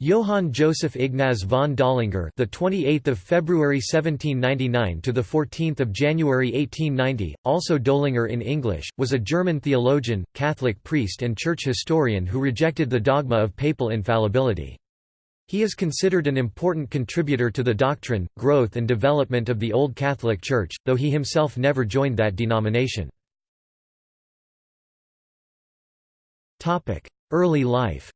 Johann Joseph Ignaz von Dollinger, the 28th of February 1799 to the 14th of January 1890, also Dollinger in English, was a German theologian, Catholic priest and church historian who rejected the dogma of papal infallibility. He is considered an important contributor to the doctrine, growth and development of the Old Catholic Church, though he himself never joined that denomination. Early life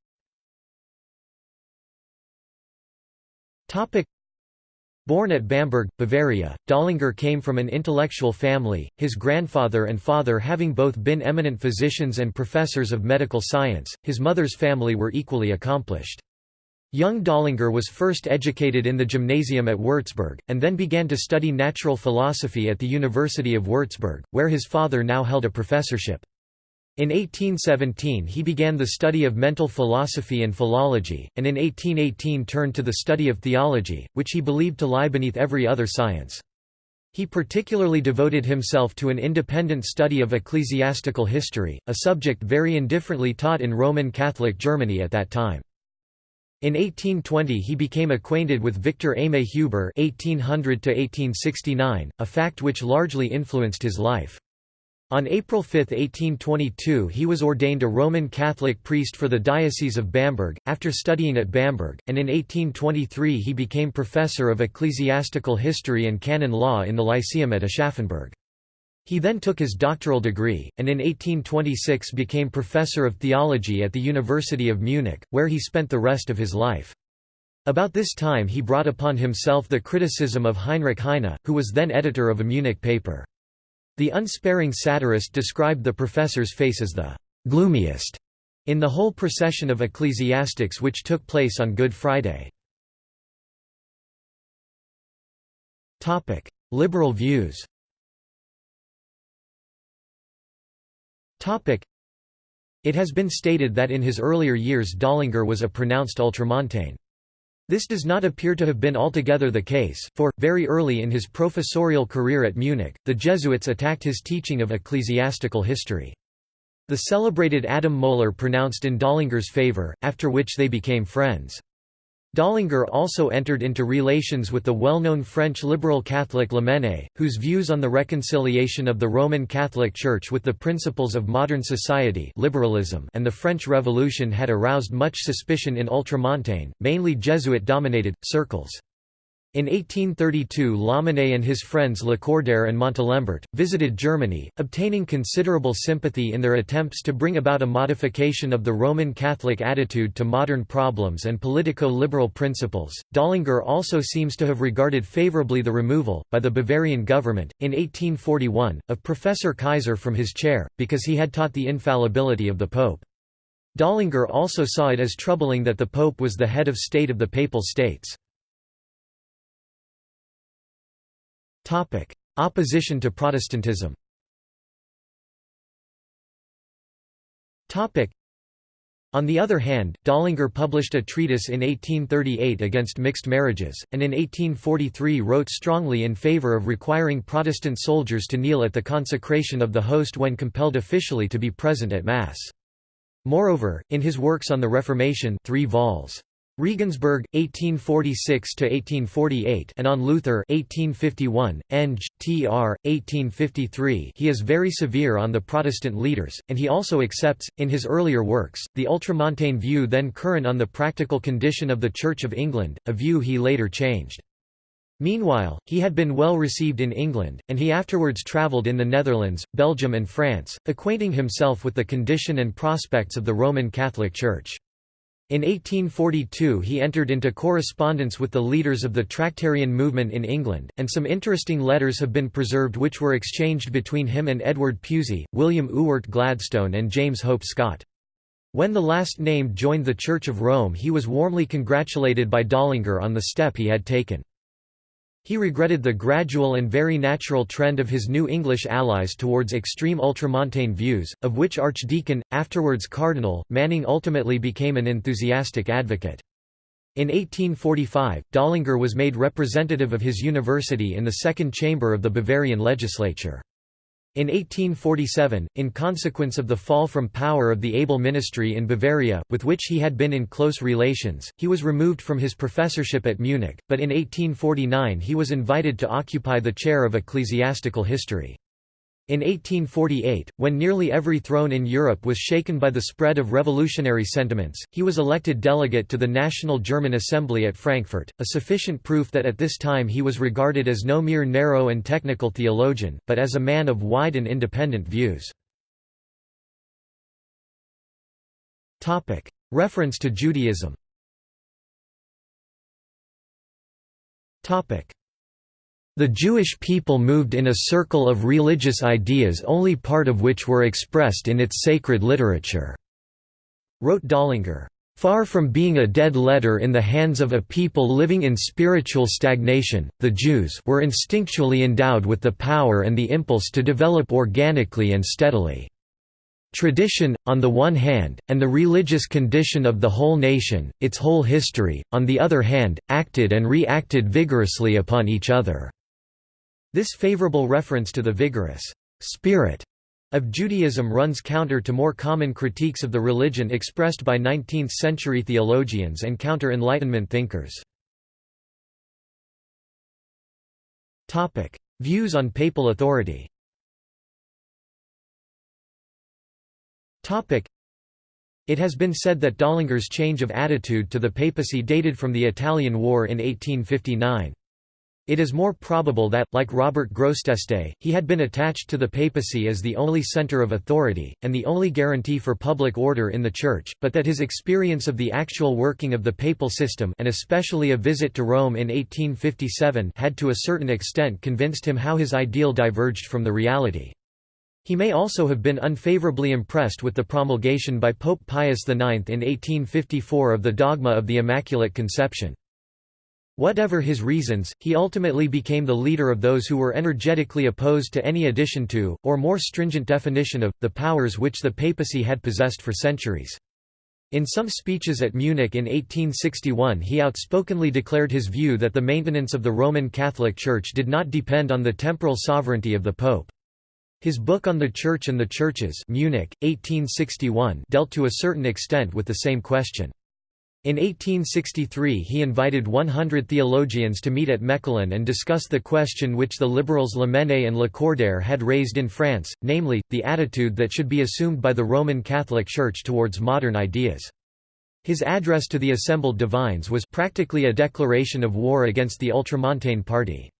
Born at Bamberg, Bavaria, Dollinger came from an intellectual family, his grandfather and father having both been eminent physicians and professors of medical science, his mother's family were equally accomplished. Young Dollinger was first educated in the gymnasium at Würzburg, and then began to study natural philosophy at the University of Würzburg, where his father now held a professorship. In 1817 he began the study of mental philosophy and philology, and in 1818 turned to the study of theology, which he believed to lie beneath every other science. He particularly devoted himself to an independent study of ecclesiastical history, a subject very indifferently taught in Roman Catholic Germany at that time. In 1820 he became acquainted with Victor Aimé Huber (1800–1869), a fact which largely influenced his life. On April 5, 1822 he was ordained a Roman Catholic priest for the Diocese of Bamberg, after studying at Bamberg, and in 1823 he became professor of ecclesiastical history and canon law in the Lyceum at Aschaffenburg. He then took his doctoral degree, and in 1826 became professor of theology at the University of Munich, where he spent the rest of his life. About this time he brought upon himself the criticism of Heinrich Heine, who was then editor of a Munich paper. The unsparing satirist described the professor's face as the gloomiest in the whole procession of ecclesiastics which took place on Good Friday. Liberal views It has been stated that in his earlier years Dollinger was a pronounced ultramontane. This does not appear to have been altogether the case, for, very early in his professorial career at Munich, the Jesuits attacked his teaching of ecclesiastical history. The celebrated Adam Mohler pronounced in Dollinger's favor, after which they became friends. Dollinger also entered into relations with the well-known French liberal Catholic Lamennais, whose views on the reconciliation of the Roman Catholic Church with the principles of modern society liberalism and the French Revolution had aroused much suspicion in ultramontane, mainly Jesuit-dominated, circles. In 1832 Lamennais and his friends Lacordaire and Montalembert, visited Germany, obtaining considerable sympathy in their attempts to bring about a modification of the Roman Catholic attitude to modern problems and politico-liberal principles. Dollinger also seems to have regarded favorably the removal, by the Bavarian government, in 1841, of Professor Kaiser from his chair, because he had taught the infallibility of the Pope. Dollinger also saw it as troubling that the Pope was the head of state of the Papal States. Topic: Opposition to Protestantism. Topic: On the other hand, Dollinger published a treatise in 1838 against mixed marriages, and in 1843 wrote strongly in favor of requiring Protestant soldiers to kneel at the consecration of the host when compelled officially to be present at Mass. Moreover, in his works on the Reformation 3 vols. Regensburg 1846 to 1848 and on Luther 1851, Eng, tr. 1853 he is very severe on the Protestant leaders, and he also accepts, in his earlier works, the ultramontane view then current on the practical condition of the Church of England, a view he later changed. Meanwhile, he had been well received in England, and he afterwards travelled in the Netherlands, Belgium and France, acquainting himself with the condition and prospects of the Roman Catholic Church. In 1842 he entered into correspondence with the leaders of the Tractarian movement in England, and some interesting letters have been preserved which were exchanged between him and Edward Pusey, William Ewart Gladstone and James Hope Scott. When the last named joined the Church of Rome he was warmly congratulated by Dollinger on the step he had taken. He regretted the gradual and very natural trend of his new English allies towards extreme ultramontane views, of which Archdeacon, afterwards Cardinal, Manning ultimately became an enthusiastic advocate. In 1845, Dollinger was made representative of his university in the second chamber of the Bavarian legislature. In 1847, in consequence of the fall from power of the Abel ministry in Bavaria, with which he had been in close relations, he was removed from his professorship at Munich, but in 1849 he was invited to occupy the chair of ecclesiastical history. In 1848, when nearly every throne in Europe was shaken by the spread of revolutionary sentiments, he was elected delegate to the National German Assembly at Frankfurt, a sufficient proof that at this time he was regarded as no mere narrow and technical theologian, but as a man of wide and independent views. Reference to Judaism the Jewish people moved in a circle of religious ideas only part of which were expressed in its sacred literature," wrote Dollinger. Far from being a dead letter in the hands of a people living in spiritual stagnation, the Jews were instinctually endowed with the power and the impulse to develop organically and steadily. Tradition, on the one hand, and the religious condition of the whole nation, its whole history, on the other hand, acted and reacted vigorously upon each other. This favorable reference to the vigorous spirit of Judaism runs counter to more common critiques of the religion expressed by 19th-century theologians and counter-Enlightenment thinkers. Views on papal authority It has been said that Dollinger's change of attitude to the papacy dated from the Italian War in 1859. It is more probable that, like Robert Grosseteste, he had been attached to the papacy as the only center of authority, and the only guarantee for public order in the Church, but that his experience of the actual working of the papal system and especially a visit to Rome in 1857 had to a certain extent convinced him how his ideal diverged from the reality. He may also have been unfavorably impressed with the promulgation by Pope Pius IX in 1854 of the dogma of the Immaculate Conception. Whatever his reasons, he ultimately became the leader of those who were energetically opposed to any addition to, or more stringent definition of, the powers which the papacy had possessed for centuries. In some speeches at Munich in 1861 he outspokenly declared his view that the maintenance of the Roman Catholic Church did not depend on the temporal sovereignty of the Pope. His book on the Church and the Churches Munich, 1861 dealt to a certain extent with the same question. In 1863 he invited 100 theologians to meet at Mechelen and discuss the question which the liberals Lamennais and Lacordaire had raised in France, namely, the attitude that should be assumed by the Roman Catholic Church towards modern ideas. His address to the assembled divines was practically a declaration of war against the Ultramontane party.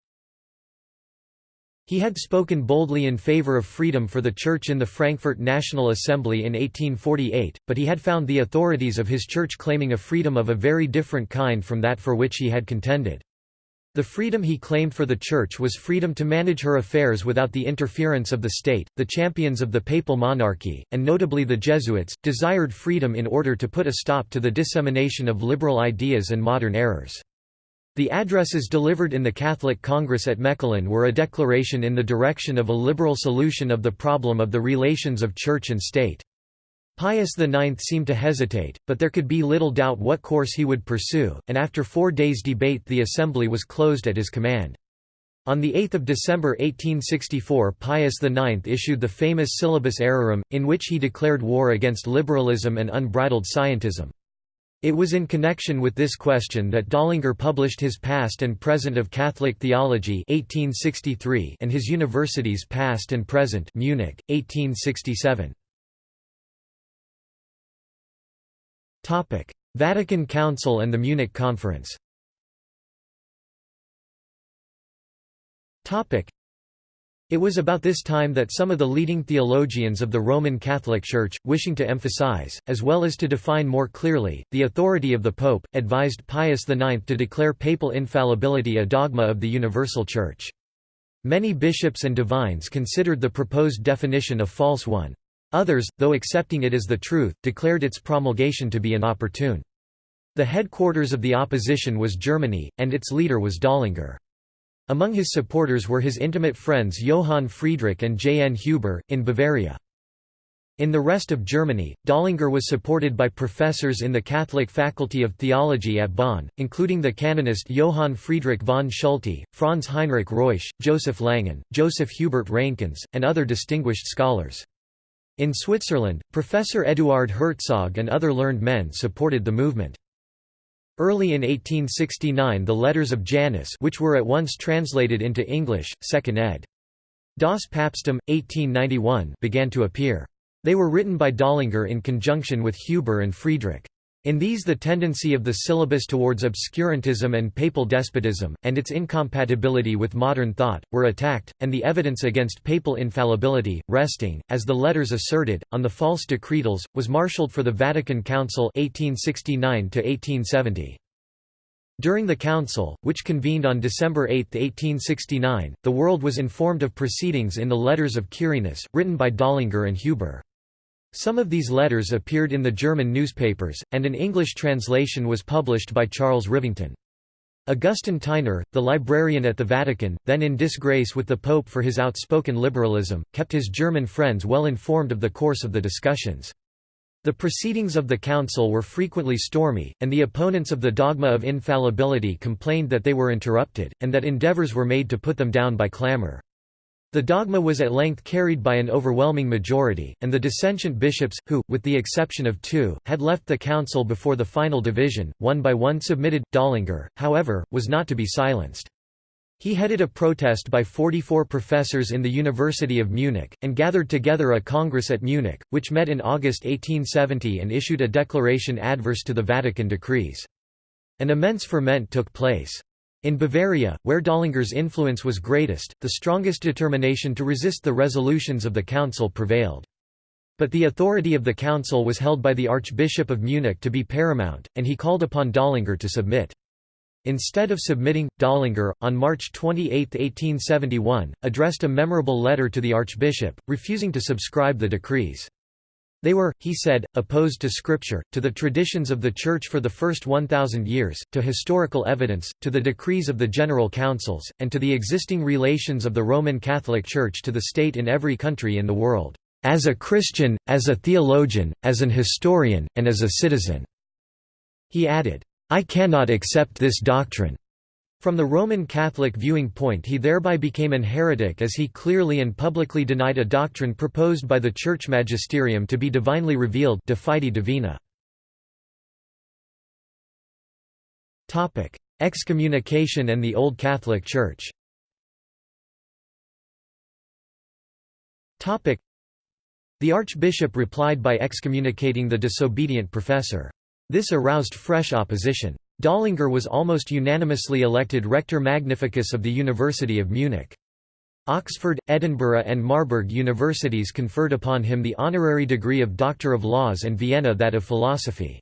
He had spoken boldly in favor of freedom for the Church in the Frankfurt National Assembly in 1848, but he had found the authorities of his church claiming a freedom of a very different kind from that for which he had contended. The freedom he claimed for the Church was freedom to manage her affairs without the interference of the state. The champions of the papal monarchy, and notably the Jesuits, desired freedom in order to put a stop to the dissemination of liberal ideas and modern errors. The addresses delivered in the Catholic Congress at Mechelen were a declaration in the direction of a liberal solution of the problem of the relations of church and state. Pius IX seemed to hesitate, but there could be little doubt what course he would pursue, and after four days' debate the assembly was closed at his command. On 8 December 1864 Pius IX issued the famous Syllabus Errorum, in which he declared war against liberalism and unbridled scientism. It was in connection with this question that Dollinger published his Past and Present of Catholic Theology 1863 and his Universities Past and Present Munich, 1867. Vatican Council and the Munich Conference it was about this time that some of the leading theologians of the Roman Catholic Church, wishing to emphasize, as well as to define more clearly, the authority of the Pope, advised Pius IX to declare papal infallibility a dogma of the universal Church. Many bishops and divines considered the proposed definition a false one. Others, though accepting it as the truth, declared its promulgation to be inopportune. The headquarters of the opposition was Germany, and its leader was Dollinger. Among his supporters were his intimate friends Johann Friedrich and J. N. Huber, in Bavaria. In the rest of Germany, Dollinger was supported by professors in the Catholic Faculty of Theology at Bonn, including the canonist Johann Friedrich von Schulte, Franz Heinrich Reusch, Joseph Langen, Joseph Hubert Reinkens, and other distinguished scholars. In Switzerland, Professor Eduard Herzog and other learned men supported the movement. Early in 1869 the Letters of Janus which were at once translated into English, 2nd ed. Das Papsttum, 1891 began to appear. They were written by Dollinger in conjunction with Huber and Friedrich. In these the tendency of the syllabus towards obscurantism and papal despotism, and its incompatibility with modern thought, were attacked, and the evidence against papal infallibility, resting, as the letters asserted, on the false decretals, was marshalled for the Vatican Council 1869 -1870. During the council, which convened on December 8, 1869, the world was informed of proceedings in the Letters of Quirinus, written by Dollinger and Huber. Some of these letters appeared in the German newspapers, and an English translation was published by Charles Rivington. Augustin Theiner, the librarian at the Vatican, then in disgrace with the Pope for his outspoken liberalism, kept his German friends well informed of the course of the discussions. The proceedings of the Council were frequently stormy, and the opponents of the dogma of infallibility complained that they were interrupted, and that endeavors were made to put them down by clamor. The dogma was at length carried by an overwhelming majority, and the dissentient bishops, who, with the exception of two, had left the council before the final division, one by one submitted. Dollinger, however, was not to be silenced. He headed a protest by 44 professors in the University of Munich, and gathered together a congress at Munich, which met in August 1870 and issued a declaration adverse to the Vatican decrees. An immense ferment took place. In Bavaria, where Dollinger's influence was greatest, the strongest determination to resist the resolutions of the council prevailed. But the authority of the council was held by the Archbishop of Munich to be paramount, and he called upon Dollinger to submit. Instead of submitting, Dollinger, on March 28, 1871, addressed a memorable letter to the Archbishop, refusing to subscribe the decrees. They were, he said, opposed to Scripture, to the traditions of the Church for the first 1,000 years, to historical evidence, to the decrees of the General Councils, and to the existing relations of the Roman Catholic Church to the state in every country in the world, as a Christian, as a theologian, as an historian, and as a citizen." He added, "I cannot accept this doctrine. From the Roman Catholic viewing point he thereby became an heretic as he clearly and publicly denied a doctrine proposed by the Church magisterium to be divinely revealed de fide divina. Excommunication and the Old Catholic Church The archbishop replied by excommunicating the disobedient professor. This aroused fresh opposition. Dollinger was almost unanimously elected Rector Magnificus of the University of Munich. Oxford, Edinburgh and Marburg universities conferred upon him the honorary degree of Doctor of Laws and Vienna that of Philosophy.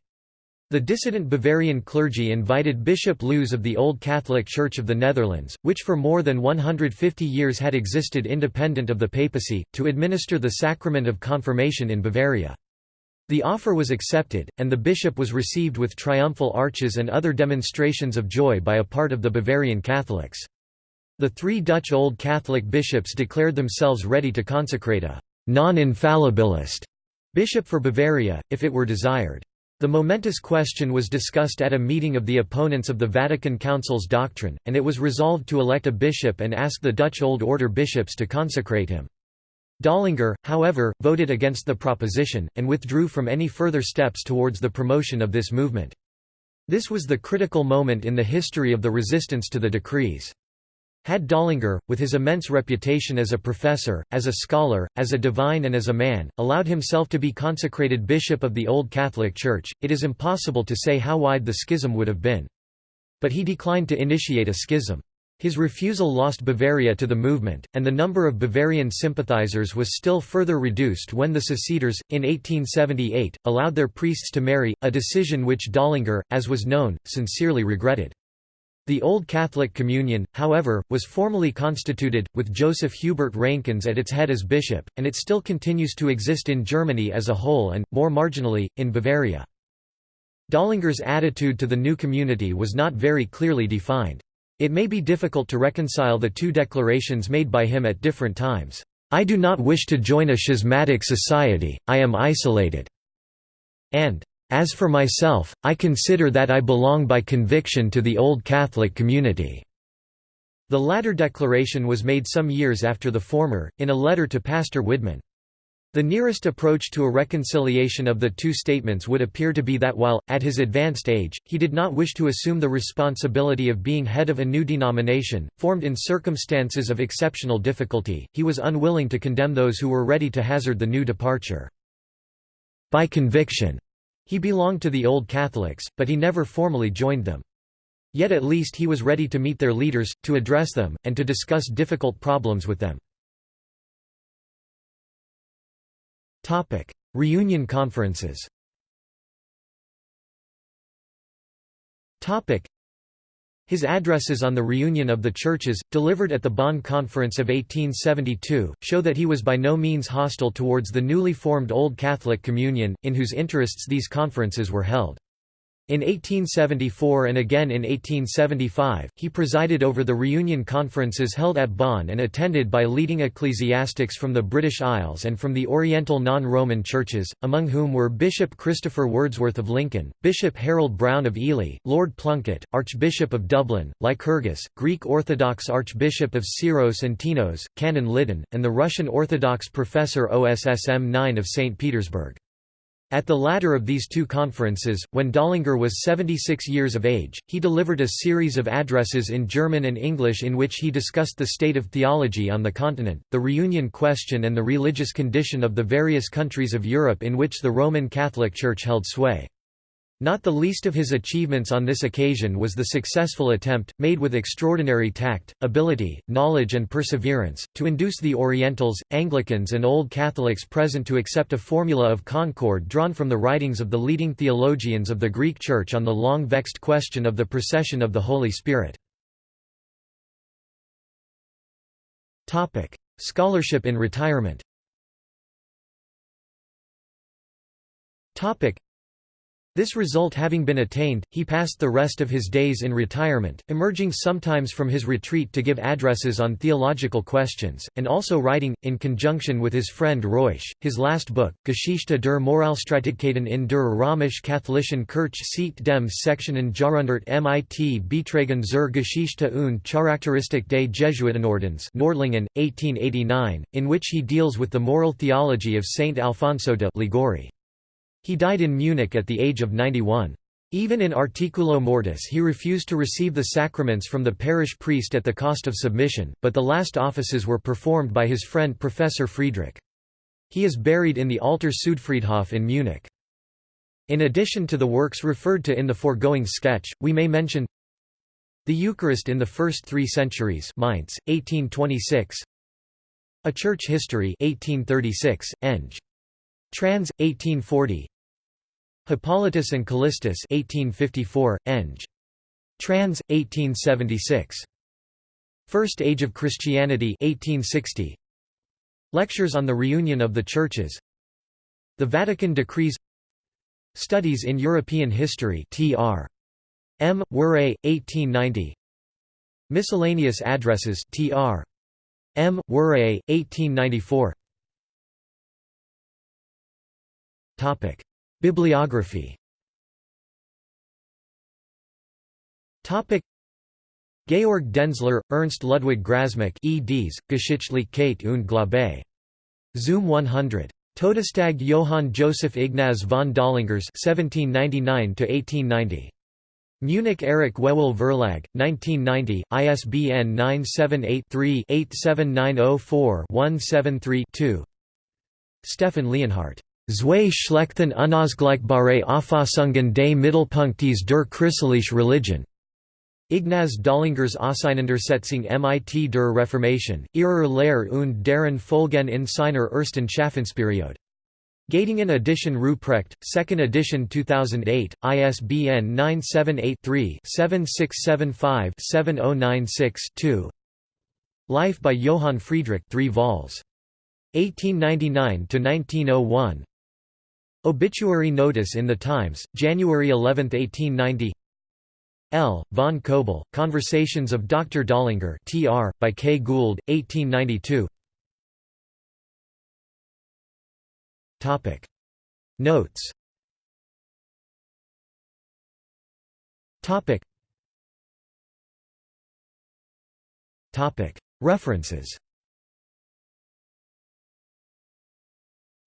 The dissident Bavarian clergy invited Bishop Loos of the Old Catholic Church of the Netherlands, which for more than 150 years had existed independent of the papacy, to administer the sacrament of confirmation in Bavaria. The offer was accepted, and the bishop was received with triumphal arches and other demonstrations of joy by a part of the Bavarian Catholics. The three Dutch Old Catholic bishops declared themselves ready to consecrate a «non-infallibilist» bishop for Bavaria, if it were desired. The momentous question was discussed at a meeting of the opponents of the Vatican Council's doctrine, and it was resolved to elect a bishop and ask the Dutch Old Order bishops to consecrate him. Dollinger, however, voted against the proposition, and withdrew from any further steps towards the promotion of this movement. This was the critical moment in the history of the resistance to the decrees. Had Dollinger, with his immense reputation as a professor, as a scholar, as a divine and as a man, allowed himself to be consecrated bishop of the Old Catholic Church, it is impossible to say how wide the schism would have been. But he declined to initiate a schism. His refusal lost Bavaria to the movement, and the number of Bavarian sympathizers was still further reduced when the Seceders, in 1878, allowed their priests to marry, a decision which Dollinger, as was known, sincerely regretted. The Old Catholic Communion, however, was formally constituted, with Joseph Hubert Reinkens at its head as bishop, and it still continues to exist in Germany as a whole and, more marginally, in Bavaria. Dollinger's attitude to the new community was not very clearly defined. It may be difficult to reconcile the two declarations made by him at different times. "'I do not wish to join a schismatic society, I am isolated' and "'As for myself, I consider that I belong by conviction to the Old Catholic community." The latter declaration was made some years after the former, in a letter to Pastor Widmann. The nearest approach to a reconciliation of the two statements would appear to be that while, at his advanced age, he did not wish to assume the responsibility of being head of a new denomination, formed in circumstances of exceptional difficulty, he was unwilling to condemn those who were ready to hazard the new departure. By conviction, he belonged to the Old Catholics, but he never formally joined them. Yet at least he was ready to meet their leaders, to address them, and to discuss difficult problems with them. Reunion conferences. Topic: his addresses on the reunion of the churches, delivered at the Bonn Conference of 1872, show that he was by no means hostile towards the newly formed Old Catholic Communion, in whose interests these conferences were held. In 1874 and again in 1875, he presided over the reunion conferences held at Bonn and attended by leading ecclesiastics from the British Isles and from the Oriental non-Roman churches, among whom were Bishop Christopher Wordsworth of Lincoln, Bishop Harold Brown of Ely, Lord Plunkett, Archbishop of Dublin, Lycurgus, Greek Orthodox Archbishop of Syros and Tinos, Canon Liddon, and the Russian Orthodox professor Ossinin of St. Petersburg. At the latter of these two conferences, when Dollinger was 76 years of age, he delivered a series of addresses in German and English in which he discussed the state of theology on the continent, the reunion question and the religious condition of the various countries of Europe in which the Roman Catholic Church held sway. Not the least of his achievements on this occasion was the successful attempt, made with extraordinary tact, ability, knowledge and perseverance, to induce the Orientals, Anglicans and Old Catholics present to accept a formula of concord drawn from the writings of the leading theologians of the Greek Church on the long-vexed question of the procession of the Holy Spirit. Scholarship in retirement this result having been attained, he passed the rest of his days in retirement, emerging sometimes from his retreat to give addresses on theological questions, and also writing, in conjunction with his friend Reusch, his last book, Geschichte der Moralstreitigkeiten in der römisch-katholischen Kirche seit dem 16. Jahrhundert mit Beiträgen zur Geschichte und Charakteristik des Jesuitenordens Nordlingen, 1889, in which he deals with the moral theology of Saint Alfonso de Liguori. He died in Munich at the age of 91. Even in Articulo Mortis he refused to receive the sacraments from the parish priest at the cost of submission, but the last offices were performed by his friend Professor Friedrich. He is buried in the Alter Südfriedhof in Munich. In addition to the works referred to in the foregoing sketch, we may mention The Eucharist in the First Three Centuries Mainz, 1826 A Church History 1836, Eng. Trans. 1840 Hippolytus and Callistus 1854, Eng. Trans. 1876. First Age of Christianity 1860. Lectures on the Reunion of the Churches The Vatican Decrees Studies in European History Tr. M. Warre, 1890 Miscellaneous Addresses Tr. M. Warre, 1894 Topic: Bibliography. Georg Denzler, Ernst Ludwig Grasmick, eds. Geschichtlichkeit und Glaube. Zoom 100. Todestag Johann Joseph Ignaz von Dollingers 1799 Munich Erich Wewel Verlag, 1990, ISBN 978 3 87904 173 2 Stefan Leonhardt Zwei schlechten unausgleichbare Auffassungen des Mittelpunktes der christlichen Religion. Ignaz Dollingers Auseinandersetzung mit der Reformation, ihrer Lehre und deren Folgen in seiner ersten Schaffensperiode. Göttingen Edition Ruprecht, 2nd edition 2008, ISBN 978-3-7675-7096-2 Life by Johann Friedrich 3 vols. 1899–1901 Obituary notice in the Times, January 11, 1890 L. von Kobell, Conversations of Dr. Dollinger tr. by K. Gould, 1892 Topic Notes Topic Topic References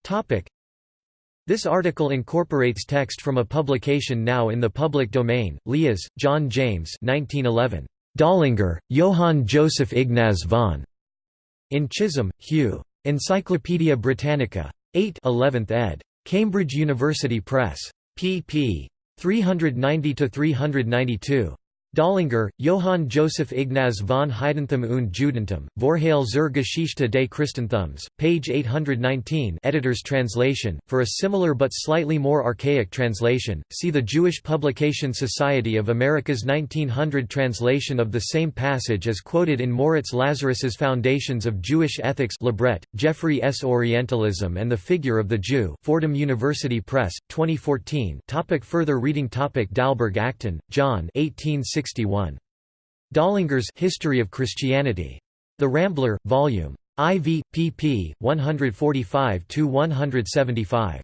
Topic this article incorporates text from a publication now in the public domain, Lias, John James 1911. Dollinger, Johann Joseph Ignaz von. In Chisholm, Hugh. Encyclopædia Britannica. 8 11th ed. Cambridge University Press. pp. 390–392. Dollinger, Johann Joseph Ignaz von Heidenthum und Judentum, Vorhalle zur Geschichte des Christentums, page 819 editor's translation. For a similar but slightly more archaic translation, see the Jewish Publication Society of America's 1900 translation of the same passage as quoted in Moritz Lazarus's Foundations of Jewish Ethics Librett, Jeffrey S. Orientalism and the Figure of the Jew Fordham University Press, 2014 topic Further reading topic Dalberg Acton, John 1860 1961. Dollinger's History of Christianity. The Rambler, Vol. IV, pp. 145–175.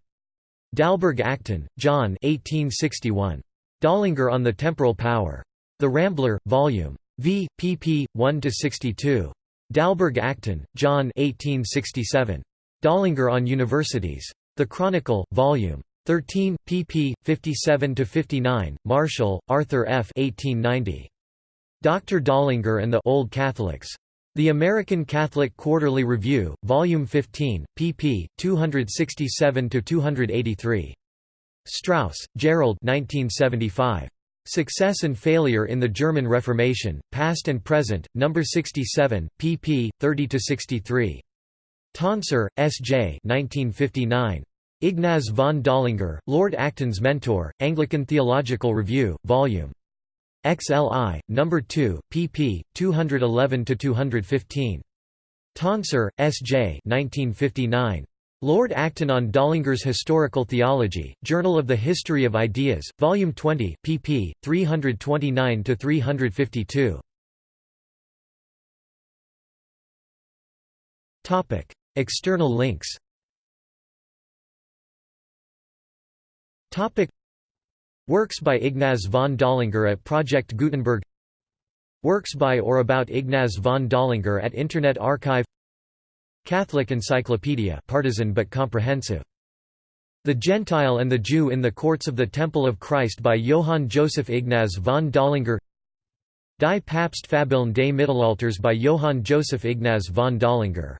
Dalberg Acton, John 1861. Dollinger on the Temporal Power. The Rambler, Vol. V, pp. 1–62. Dalberg Acton, John 1867. Dollinger on Universities. The Chronicle, Vol. 13, pp. 57–59, Marshall, Arthur F. 1890. Dr. Dollinger and the Old Catholics. The American Catholic Quarterly Review, Volume 15, pp. 267–283. Strauss, Gerald 1975. Success and Failure in the German Reformation, Past and Present, No. 67, pp. 30–63. Tonsor, S. J. 1959. Ignaz von Dollinger, Lord Acton's mentor, Anglican Theological Review, Vol. XLI, No. 2, pp. 211–215. Tonsor, S. J. 1959. Lord Acton on Dollinger's Historical Theology, Journal of the History of Ideas, Volume 20, pp. 329–352. External links Topic. Works by Ignaz von Dollinger at Project Gutenberg. Works by or about Ignaz von Dollinger at Internet Archive. Catholic Encyclopedia partisan but comprehensive. The Gentile and the Jew in the Courts of the Temple of Christ by Johann Joseph Ignaz von Dollinger Die Papstfabeln des Mittelalters by Johann Joseph Ignaz von Dollinger